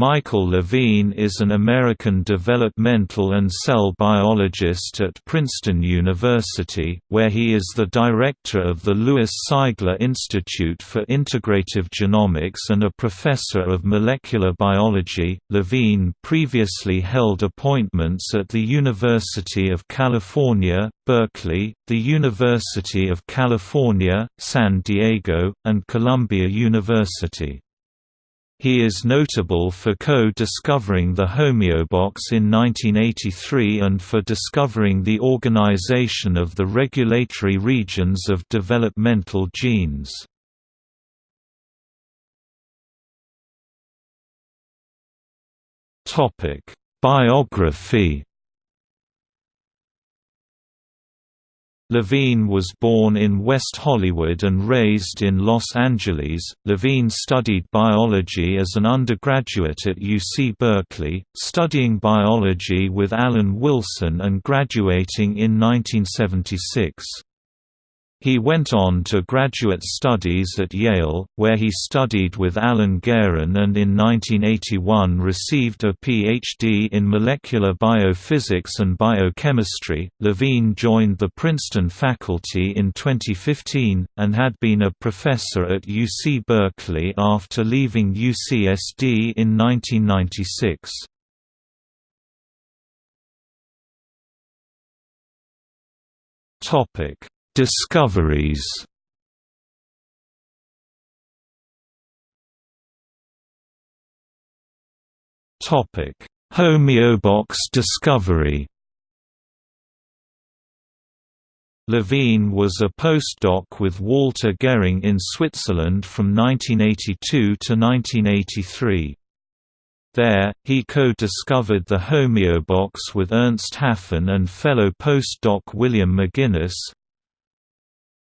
Michael Levine is an American developmental and cell biologist at Princeton University, where he is the director of the Lewis Sigler Institute for Integrative Genomics and a professor of molecular biology. Levine previously held appointments at the University of California, Berkeley, the University of California, San Diego, and Columbia University. He is notable for co-discovering the homeobox in 1983 and for discovering the organization of the regulatory regions of developmental genes. Biography Levine was born in West Hollywood and raised in Los Angeles. Levine studied biology as an undergraduate at UC Berkeley, studying biology with Alan Wilson and graduating in 1976. He went on to graduate studies at Yale, where he studied with Alan Garen and in 1981 received a Ph.D. in molecular biophysics and biochemistry. Levine joined the Princeton faculty in 2015, and had been a professor at UC Berkeley after leaving UCSD in 1996. Topic Discoveries Topic: Homeobox discovery. Levine was a postdoc with Walter Gehring in Switzerland from 1982 to 1983. There, he co-discovered the homeobox with Ernst Hafen and fellow postdoc William McGinnis,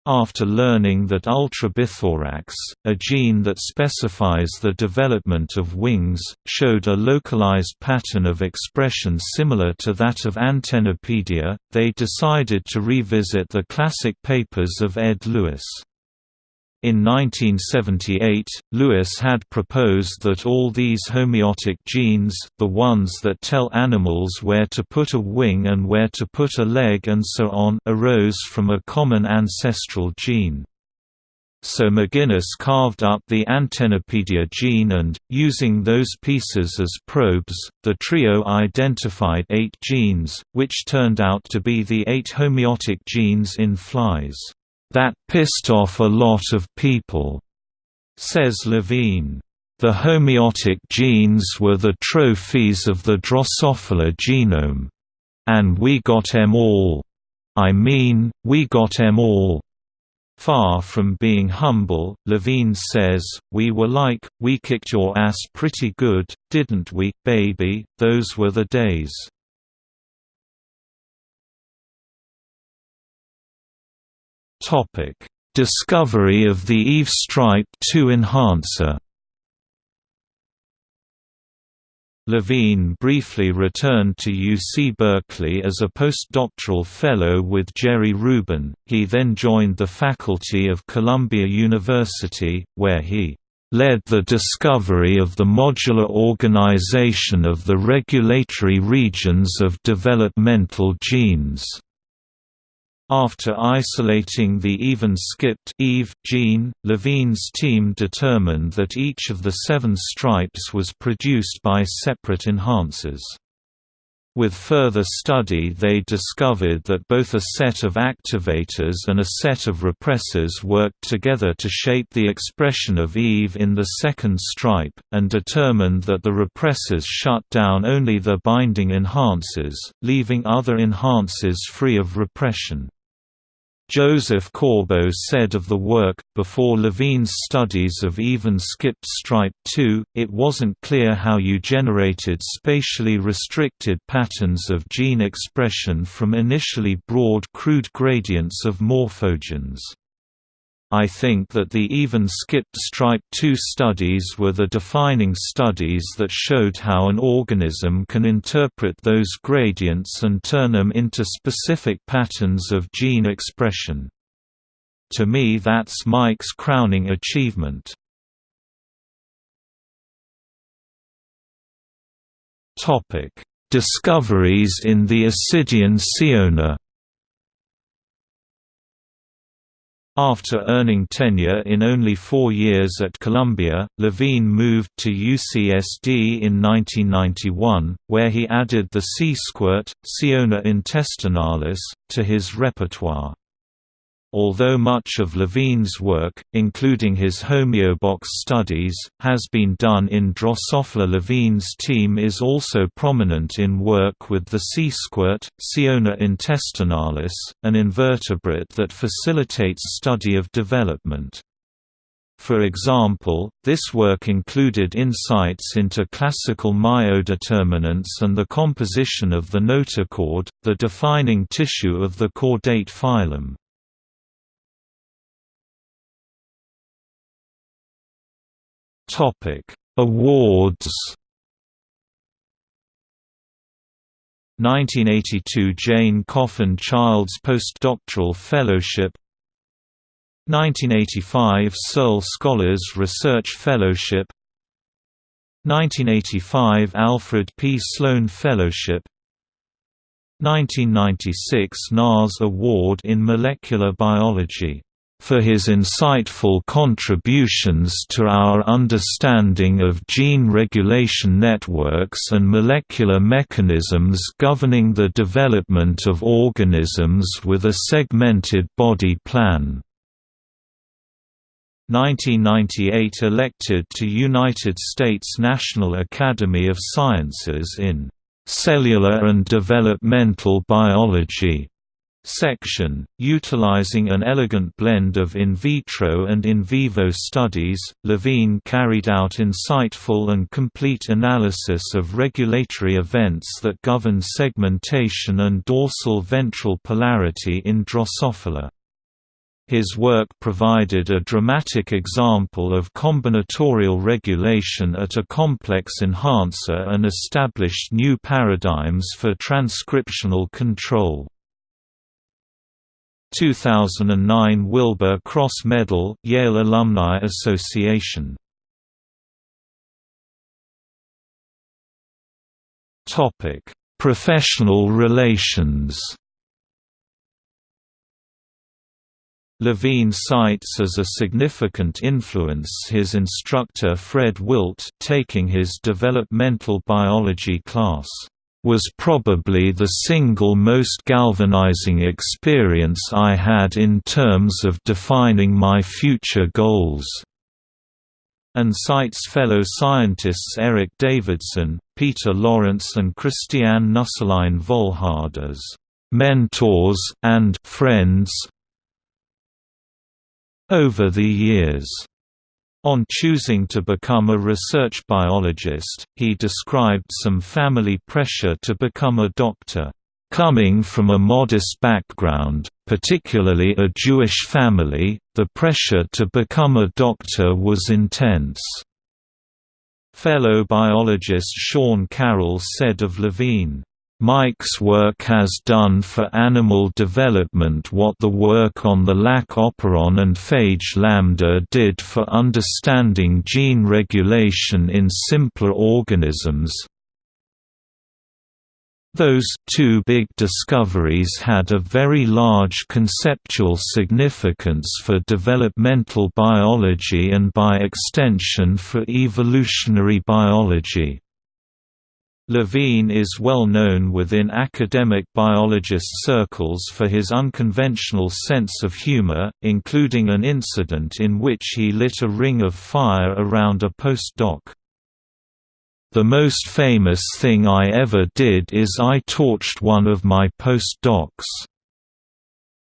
after learning that ultrabithorax, a gene that specifies the development of wings, showed a localized pattern of expression similar to that of Antennapedia, they decided to revisit the classic papers of Ed Lewis. In 1978, Lewis had proposed that all these homeotic genes, the ones that tell animals where to put a wing and where to put a leg and so on, arose from a common ancestral gene. So McGinnis carved up the Antennapedia gene and, using those pieces as probes, the trio identified eight genes, which turned out to be the eight homeotic genes in flies. That pissed off a lot of people, says Levine. The homeotic genes were the trophies of the Drosophila genome. And we got em all. I mean, we got em all. Far from being humble, Levine says, we were like, we kicked your ass pretty good, didn't we, baby, those were the days. Topic: Discovery of the Eve Stripe 2 enhancer. Levine briefly returned to UC Berkeley as a postdoctoral fellow with Jerry Rubin. He then joined the faculty of Columbia University, where he led the discovery of the modular organization of the regulatory regions of developmental genes. After isolating the even-skipped Eve gene, Levine's team determined that each of the seven stripes was produced by separate enhancers. With further study they discovered that both a set of activators and a set of repressors worked together to shape the expression of Eve in the second stripe, and determined that the repressors shut down only the binding enhancers, leaving other enhancers free of repression. Joseph Corbo said of the work, before Levine's studies of even-skipped stripe 2, it wasn't clear how you generated spatially restricted patterns of gene expression from initially broad crude gradients of morphogens. I think that the even-skipped stripe 2 studies were the defining studies that showed how an organism can interpret those gradients and turn them into specific patterns of gene expression. To me that's Mike's crowning achievement. Discoveries in the Ascidian Ciona After earning tenure in only four years at Columbia, Levine moved to UCSD in 1991, where he added the sea squirt, Ciona intestinalis, to his repertoire. Although much of Levine's work, including his homeobox studies, has been done in Drosophila Levine's team is also prominent in work with the sea squirt, Ciona intestinalis, an invertebrate that facilitates study of development. For example, this work included insights into classical myodeterminants and the composition of the notochord, the defining tissue of the chordate phylum. Topic: Awards. 1982 Jane Coffin Childs Postdoctoral Fellowship 1985 Searle Scholars Research Fellowship 1985 Alfred P. Sloan Fellowship 1996 NAS Award in Molecular Biology for his insightful contributions to our understanding of gene regulation networks and molecular mechanisms governing the development of organisms with a segmented body plan. 1998 elected to United States National Academy of Sciences in Cellular and Developmental Biology section, utilizing an elegant blend of in vitro and in vivo studies, Levine carried out insightful and complete analysis of regulatory events that govern segmentation and dorsal ventral polarity in Drosophila. His work provided a dramatic example of combinatorial regulation at a complex enhancer and established new paradigms for transcriptional control. 2009 Wilbur Cross Medal Yale Alumni Association Professional relations. Levine cites as a significant influence his instructor Fred Wilt taking his developmental biology class was probably the single most galvanizing experience I had in terms of defining my future goals." and cites fellow scientists Eric Davidson, Peter Lawrence and Christiane Nüsslein-Volhard as mentors and friends over the years. On choosing to become a research biologist, he described some family pressure to become a doctor. Coming from a modest background, particularly a Jewish family, the pressure to become a doctor was intense. Fellow biologist Sean Carroll said of Levine, Mike's work has done for animal development what the work on the lac operon and phage lambda did for understanding gene regulation in simpler organisms. Those two big discoveries had a very large conceptual significance for developmental biology and by extension for evolutionary biology. Levine is well known within academic biologist circles for his unconventional sense of humor, including an incident in which he lit a ring of fire around a postdoc. The most famous thing I ever did is I torched one of my postdocs,"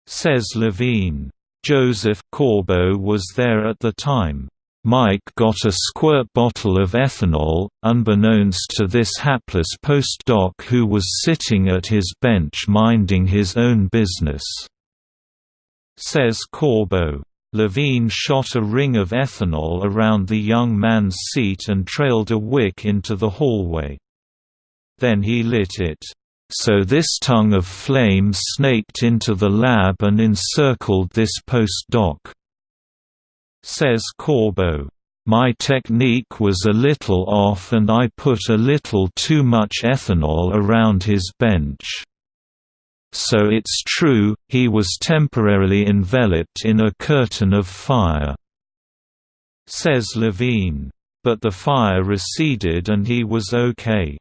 says Levine. Joseph Corbo was there at the time. Mike got a squirt bottle of ethanol, unbeknownst to this hapless postdoc who was sitting at his bench minding his own business. Says Corbo. Levine shot a ring of ethanol around the young man's seat and trailed a wick into the hallway. Then he lit it. So this tongue of flame snaked into the lab and encircled this postdoc says Corbo, My technique was a little off and I put a little too much ethanol around his bench. So it's true, he was temporarily enveloped in a curtain of fire," says Levine. But the fire receded and he was okay.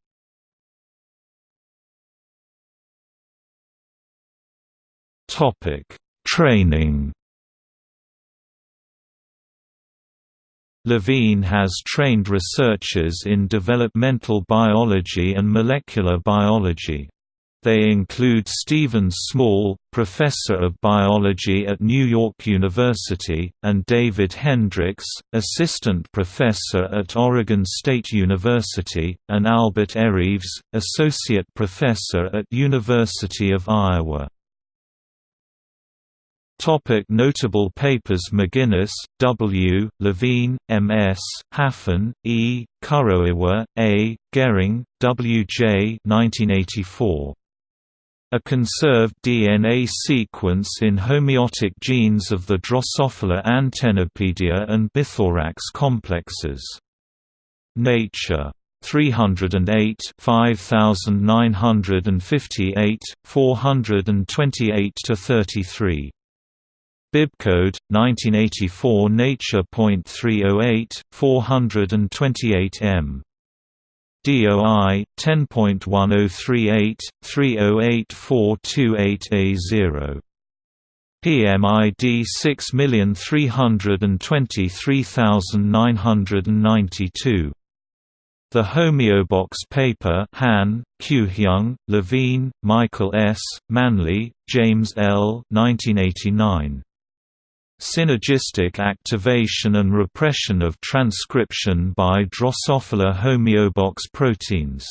Training Levine has trained researchers in developmental biology and molecular biology. They include Stephen Small, professor of biology at New York University, and David Hendrix, assistant professor at Oregon State University, and Albert Erives, associate professor at University of Iowa. Topic notable papers McGinnis, W., Levine, M.S., Hafen, E., Kuroiwa, A., Gehring, W.J. 1984. A conserved DNA sequence in homeotic genes of the Drosophila antennapedia and bithorax complexes. Nature. 308 5958, 428–33. Bibcode, 1984 Nature.308, 428 m. DOI 10.1038 308428A0 PMID 6323992 The Homeobox paper Han, Kyuhyung, Levine, Michael S., Manley, James L. 1989. Synergistic activation and repression of transcription by Drosophila homeobox proteins.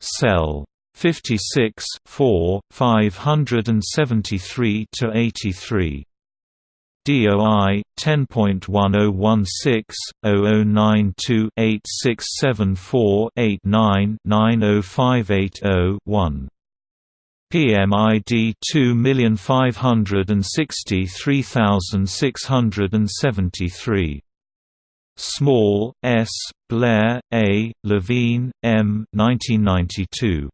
Cell 56 4, 573–83. DOI 10.1016-0092-8674-89-90580-1 PMID 2563673. Small, S., Blair, A., Levine, M. 1992.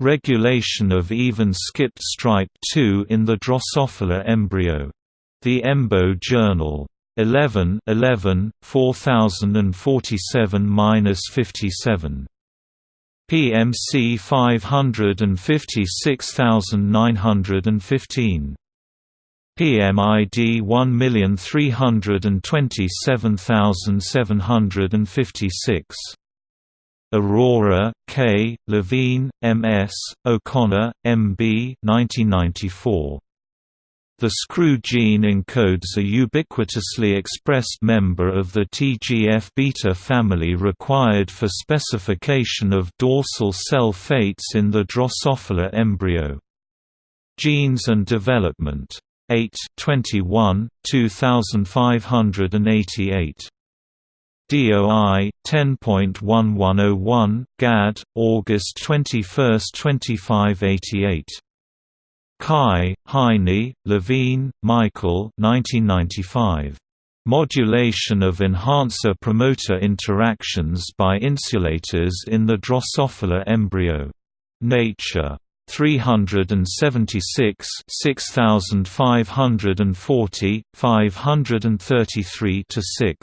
Regulation of even skipped stripe 2 in the Drosophila embryo. The EMBO Journal. 11 11, 4047–57 PMC 556915 PMID 1327756 Arora, K., Levine, M.S., O'Connor, M.B. 1994. The screw gene encodes a ubiquitously expressed member of the TGF-beta family required for specification of dorsal cell fates in the Drosophila embryo. Genes and Development. 8 21, 2588. DOI 10.1101, GAD, August 21, 2588. Cai, Haini, Levine, Michael 1995. Modulation of enhancer-promoter interactions by insulators in the Drosophila embryo. Nature. 376 6540, 533–6.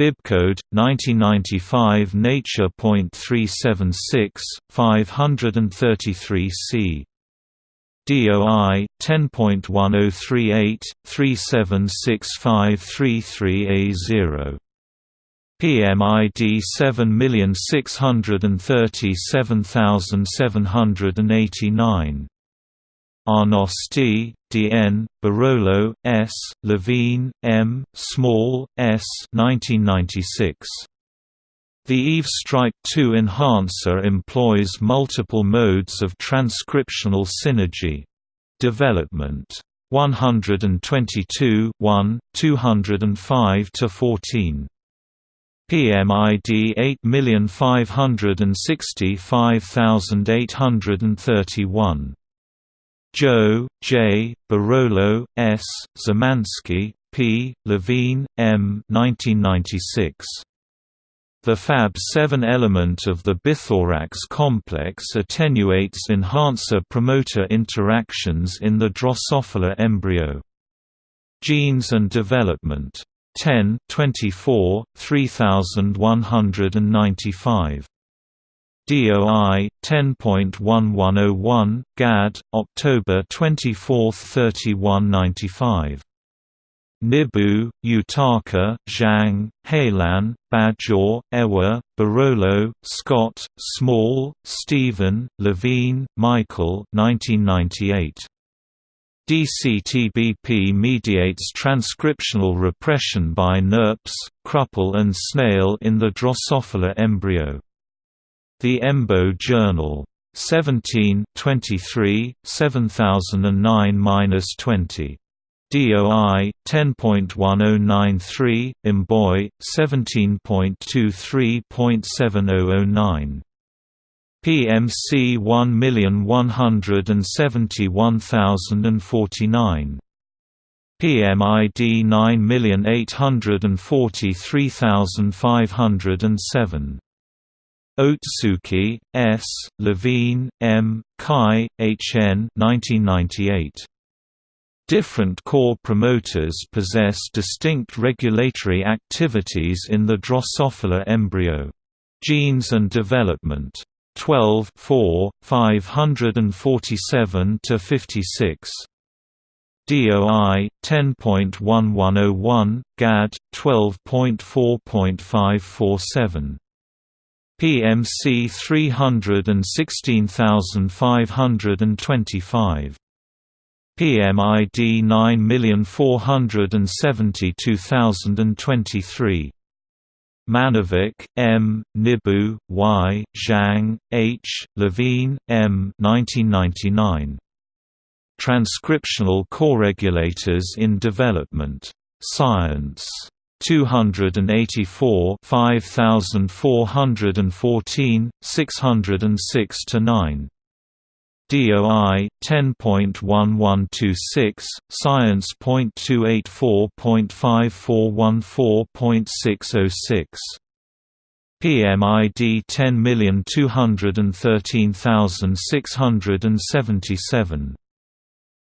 Bibcode, 1995 Nature.376, 533 c. DOI 10.1038 376533A0 PMID 7637789 Arnosti, D.N., Barolo, S., Levine, M., Small, S. 1996. The EVE Strike 2 enhancer employs multiple modes of transcriptional synergy. Development 122 1, 205–14. PMID 8565831. Zhou, J., Barolo, S., Szymanski, P. Levine, M. 1996. The Fab7 element of the bithorax complex attenuates enhancer-promoter interactions in the Drosophila embryo. Genes and Development. 10 24, 3195. DOI 10.1101 GAD October 24, 3195 Nibu, Yutaka, Zhang, Hailan, Bajor, Ewa, Barolo, Scott, Small, Stephen, Levine, Michael 1998. DCTBP mediates transcriptional repression by Knirps, Kruppel and Snail in the Drosophila embryo. The EMBO Journal. 17 23, 7009-20. DOI 10.1093 Imboy 17.23.7009 PMC 1171049 PMID 9843507 Ohtsuki, S., Levine, M., Cai, H. N. 1998. Different core promoters possess distinct regulatory activities in the Drosophila embryo. Genes and Development. 12 4, 547–56. DOI 10.1101, GAD 12.4.547. PMC 316525. PMID 9472023. Mannervik, M., Nibu, Y., Zhang, H., Levine, M. 1999. Transcriptional coregulators in development. Science. 284 5414, 606 9. DOI 10.1126 Science.284.5414.606 PMID 10213677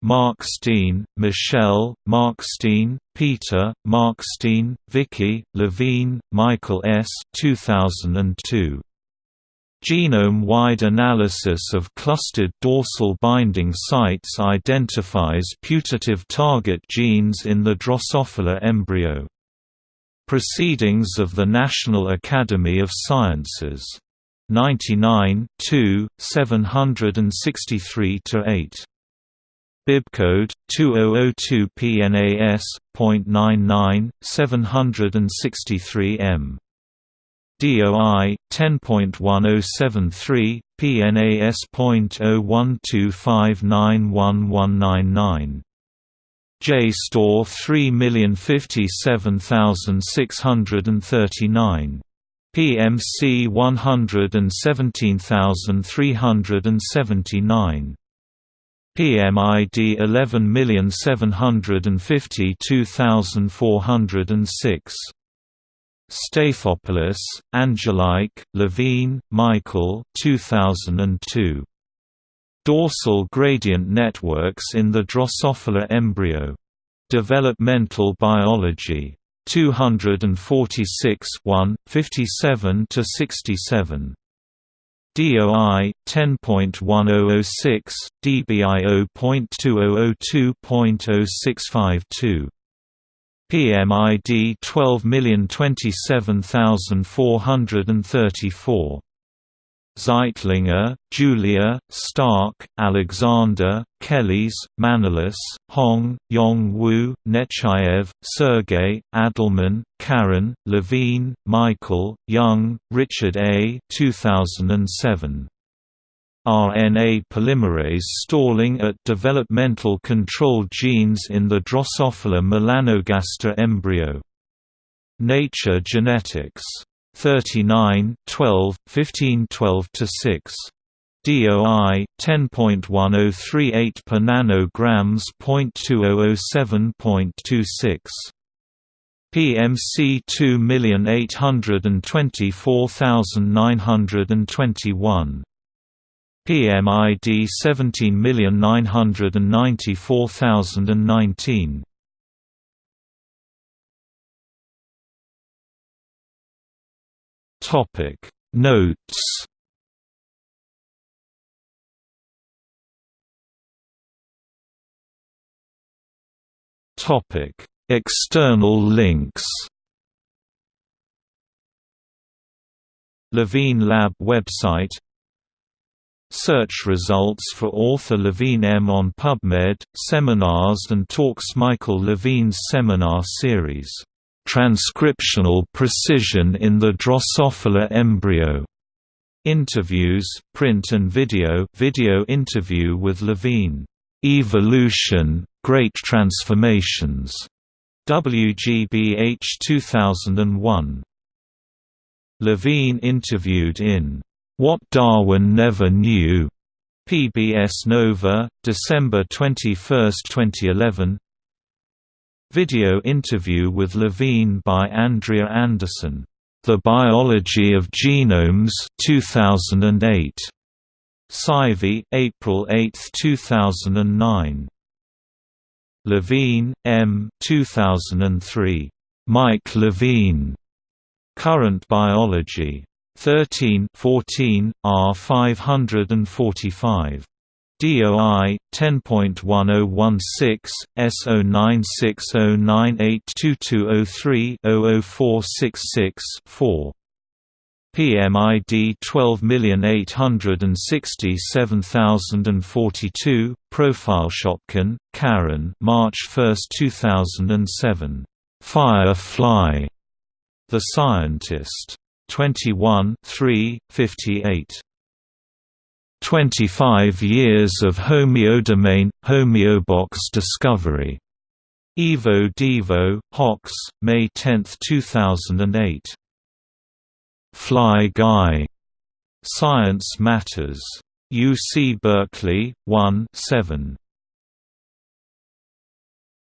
Markstein, Michelle, Markstein, Peter, Markstein, Vicky, Levine, Michael S. 2002. Genome-wide analysis of clustered dorsal binding sites identifies putative target genes in the Drosophila embryo. Proceedings of the National Academy of Sciences. 99 763–8. Bibcode 2002 PNAS.99 763 M. DOI 10.1073 PNAS.0125911999 JSTOR 3057639 PMC 117379 PMID 11752406 Stathopoulos, Angelike, Levine, Michael 2002. Dorsal gradient networks in the Drosophila embryo. Developmental Biology. 246 1, 57–67. DOI 10.1006 DBIO.2002.0652 PMID 12027434 Zeitlinger, Julia, Stark, Alexander, Kellis, Manolis, Hong, Yong Wu, Nechayev, Sergey, Adelman, Karen, Levine, Michael, Young, Richard A. 2007. RNA polymerase stalling at developmental control genes in the Drosophila melanogaster embryo. Nature Genetics 39 12, 15 12 6. DOI 10.1038 per nanograms .2007.26 PMC 2824921 PMID 17994019 Topic Notes. Topic External links. Levine Lab website Search results for author Levine M. on PubMed, seminars and talks Michael Levine's seminar series, "'Transcriptional Precision in the Drosophila Embryo' Interviews, print and video video interview with Levine, "'Evolution, Great Transformations' WGBH 2001. Levine interviewed in what Darwin Never Knew, PBS Nova, December 21, 2011. Video interview with Levine by Andrea Anderson. The Biology of Genomes 2008. SciVee, April 8, 2009. Levine, M. 2003. Mike Levine. Current Biology. 13 14, R 545. DOI 10.1016 S0960982203-00466-4 PMID 12867042 Profileshopkin, Karen March 1, 2007. Firefly. The Scientist. 21 3, 58. 25 Years of Homeodomain, Homeobox Discovery. Evo Devo, Hox, May 10, 2008. Fly Guy. Science Matters. UC Berkeley, 1 7.